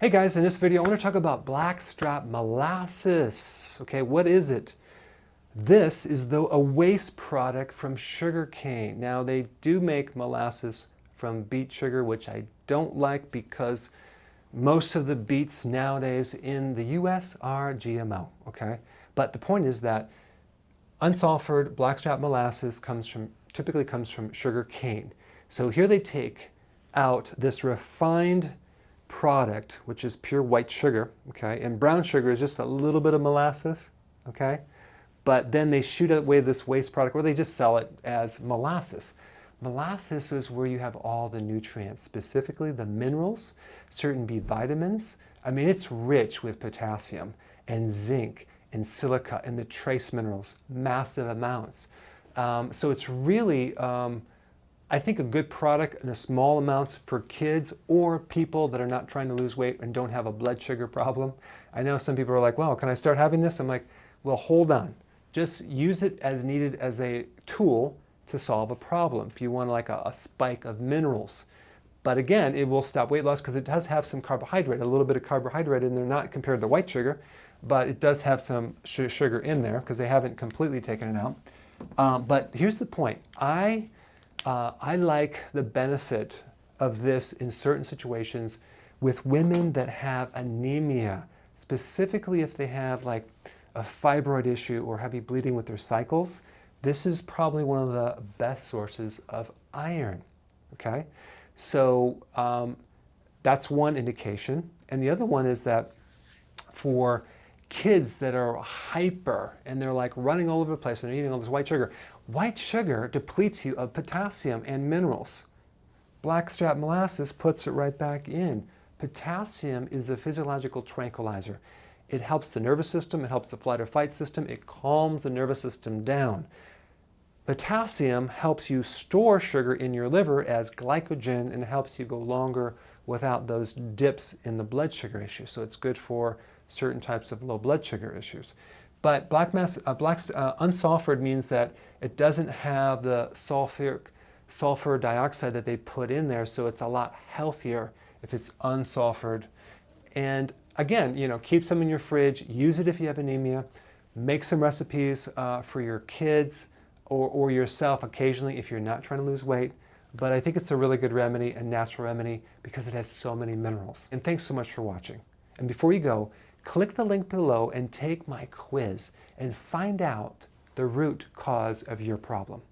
Hey guys, in this video I want to talk about blackstrap molasses. Okay, what is it? This is the, a waste product from sugar cane. Now they do make molasses from beet sugar, which I don't like because most of the beets nowadays in the US are GMO, okay? But the point is that unsulfured blackstrap molasses comes from, typically comes from sugar cane. So here they take out this refined product, which is pure white sugar, okay? And brown sugar is just a little bit of molasses, okay? But then they shoot away this waste product or they just sell it as molasses. Molasses is where you have all the nutrients, specifically the minerals, certain B vitamins. I mean, it's rich with potassium and zinc and silica and the trace minerals, massive amounts. Um, so it's really um, I think a good product in a small amounts for kids or people that are not trying to lose weight and don't have a blood sugar problem. I know some people are like, well, can I start having this? I'm like, well, hold on. Just use it as needed as a tool to solve a problem. If you want like a, a spike of minerals. But again, it will stop weight loss because it does have some carbohydrate, a little bit of carbohydrate in there, not compared to white sugar, but it does have some sugar in there because they haven't completely taken it out. Um, but here's the point. I uh, I like the benefit of this in certain situations with women that have anemia, specifically if they have like a fibroid issue or heavy bleeding with their cycles. This is probably one of the best sources of iron, okay? So um, that's one indication. And the other one is that for kids that are hyper and they're like running all over the place and they're eating all this white sugar, White sugar depletes you of potassium and minerals. Blackstrap molasses puts it right back in. Potassium is a physiological tranquilizer. It helps the nervous system, it helps the flight or fight system, it calms the nervous system down. Potassium helps you store sugar in your liver as glycogen and helps you go longer without those dips in the blood sugar issue. So it's good for certain types of low blood sugar issues. But black mass, uh, black, uh, unsulfured means that it doesn't have the sulfuric, sulfur dioxide that they put in there, so it's a lot healthier if it's unsulfured. And again, you know, keep some in your fridge, use it if you have anemia, make some recipes uh, for your kids or, or yourself occasionally if you're not trying to lose weight. But I think it's a really good remedy, a natural remedy, because it has so many minerals. And thanks so much for watching. And before you go, click the link below and take my quiz and find out the root cause of your problem.